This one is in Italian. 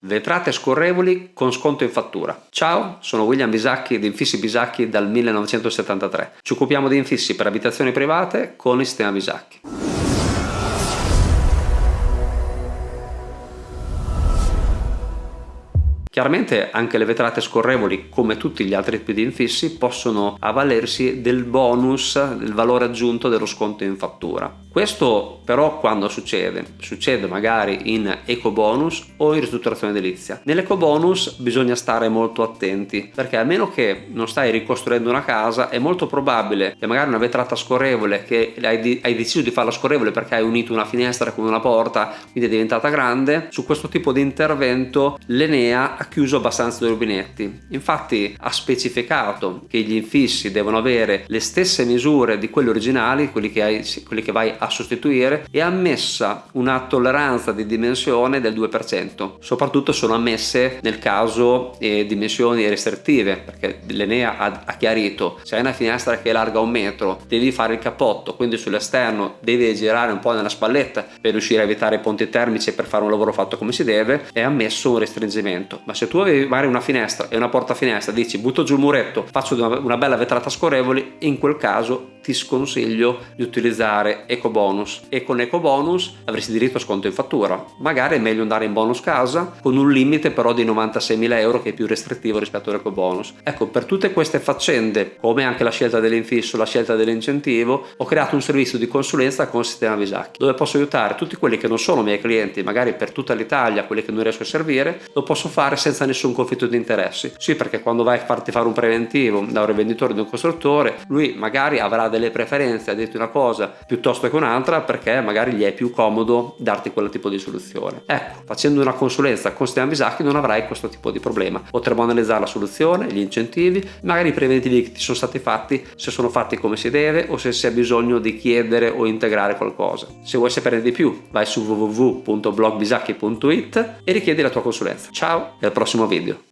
Vetrate scorrevoli con sconto in fattura. Ciao, sono William Bisacchi di Infissi Bisacchi dal 1973. Ci occupiamo di infissi per abitazioni private con il sistema Bisacchi. Chiaramente anche le vetrate scorrevoli, come tutti gli altri tipi di infissi, possono avvalersi del bonus, del valore aggiunto dello sconto in fattura. Questo però quando succede? Succede magari in eco bonus o in ristrutturazione edilizia. Nell'eco bonus bisogna stare molto attenti perché a meno che non stai ricostruendo una casa è molto probabile che magari una vetrata scorrevole che hai, hai deciso di farla scorrevole perché hai unito una finestra con una porta quindi è diventata grande, su questo tipo di intervento l'Enea chiuso abbastanza i rubinetti. Infatti ha specificato che gli infissi devono avere le stesse misure di quelli originali, quelli che, hai, quelli che vai a sostituire, e ha ammessa una tolleranza di dimensione del 2%. Soprattutto sono ammesse nel caso eh, dimensioni restrittive, perché l'Enea ha, ha chiarito se hai una finestra che è larga un metro, devi fare il cappotto, quindi sull'esterno devi girare un po' nella spalletta per riuscire a evitare i ponti termici e per fare un lavoro fatto come si deve, è ammesso un restringimento. Ma se tu avevi magari una finestra e una porta finestra, dici butto giù il muretto, faccio una bella vetrata scorrevoli, in quel caso ti sconsiglio di utilizzare eco bonus e con eco bonus avresti diritto a sconto in fattura. Magari è meglio andare in bonus casa con un limite però di 96.000 euro che è più restrittivo rispetto all'eco bonus. Ecco, per tutte queste faccende, come anche la scelta dell'infisso, la scelta dell'incentivo, ho creato un servizio di consulenza con Sistema Visacchi, dove posso aiutare tutti quelli che non sono miei clienti, magari per tutta l'Italia, quelli che non riesco a servire, lo posso fare senza nessun conflitto di interessi. Sì, perché quando vai a farti fare un preventivo da un rivenditore di un costruttore, lui magari avrà delle preferenze a dirti una cosa piuttosto che un'altra perché magari gli è più comodo darti quel tipo di soluzione. Ecco, facendo una consulenza con Stefano Bisacchi non avrai questo tipo di problema. Potremo analizzare la soluzione, gli incentivi, magari i preventivi che ti sono stati fatti, se sono fatti come si deve o se si ha bisogno di chiedere o integrare qualcosa. Se vuoi sapere di più vai su www.blogbisacchi.it e richiedi la tua consulenza. Ciao e al prossimo video.